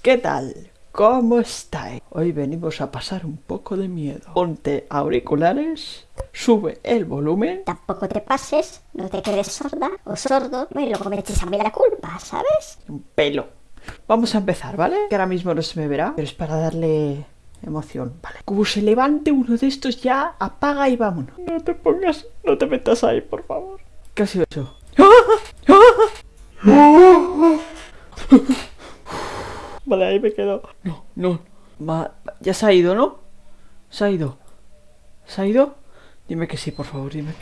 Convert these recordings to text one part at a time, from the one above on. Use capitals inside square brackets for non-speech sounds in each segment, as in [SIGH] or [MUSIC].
¿qué tal? ¿Cómo estáis? Hoy venimos a pasar un poco de miedo. Ponte auriculares, sube el volumen. Tampoco te pases, no te quedes sorda o sordo y luego me eches a mí la culpa, ¿sabes? Un pelo. Vamos a empezar, ¿vale? Que ahora mismo no se me verá, pero es para darle emoción, ¿vale? Como se levante uno de estos ya, apaga y vámonos. No te pongas, no te metas ahí, por favor. ¿Qué ha sido eso? [LAUGHS] Vale, ahí me quedo. No, no. Ma- ya se ha ido, ¿no? Se ha ido. ¿Se ha ido? Dime que sí, por favor, dime.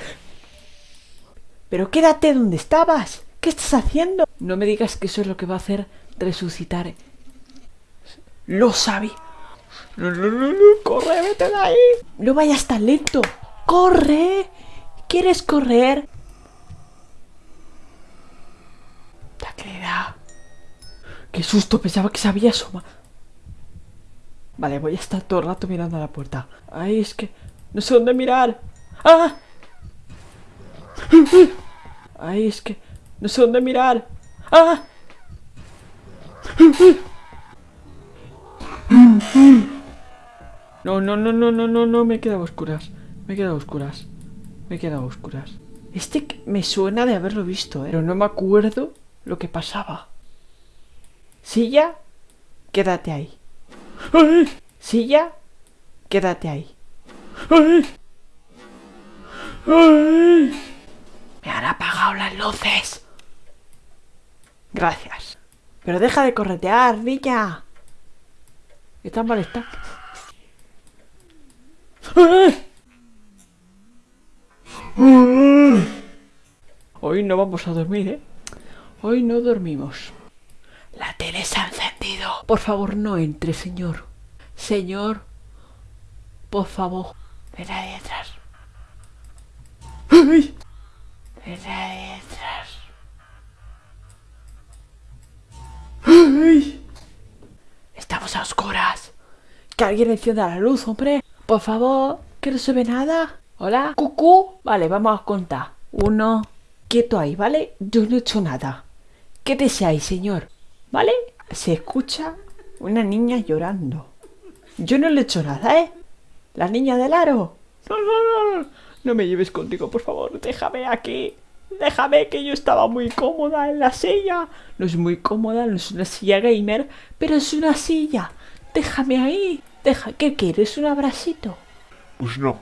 Pero quédate donde estabas. ¿Qué estás haciendo? No me digas que eso es lo que va a hacer resucitar. Lo sabía. No, no, no, no. Corre, vete de ahí. No vayas tan lento. Corre. ¿Quieres correr? Qué susto, pensaba que se había asomado. Vale, voy a estar todo el rato mirando a la puerta. Ay, es que no sé dónde mirar. ¡Ah! Ay, es que no sé dónde mirar. ¡Ah! No, no, no, no, no, no, no, me he quedado oscuras. Me he quedado oscuras. Me he quedado oscuras. Este me suena de haberlo visto, ¿eh? pero no me acuerdo lo que pasaba. Silla, quédate ahí. Silla, quédate ahí. Me han apagado las luces. Gracias. Pero deja de corretear, niña. ¿Qué tan mal está? ¡Ay! Hoy no vamos a dormir, ¿eh? Hoy no dormimos. Se ha encendido. Por favor, no entre, señor. Señor, por favor. Ven ahí detrás. ¡Ay! Detrás. ¡Ay! Estamos a oscuras. Que alguien encienda la luz, hombre. Por favor, que no se ve nada. Hola, cucú. Vale, vamos a contar. Uno. Quieto ahí, ¿vale? Yo no he hecho nada. Quédese ahí, señor. ¿Vale? Se escucha una niña llorando. Yo no le he hecho nada, ¿eh? La niña del aro. No, no, no, no. No me lleves contigo, por favor. Déjame aquí. Déjame que yo estaba muy cómoda en la silla. No es muy cómoda, no es una silla gamer, pero es una silla. Déjame ahí. Deja, ¿qué quieres? ¿Un abracito? Pues no,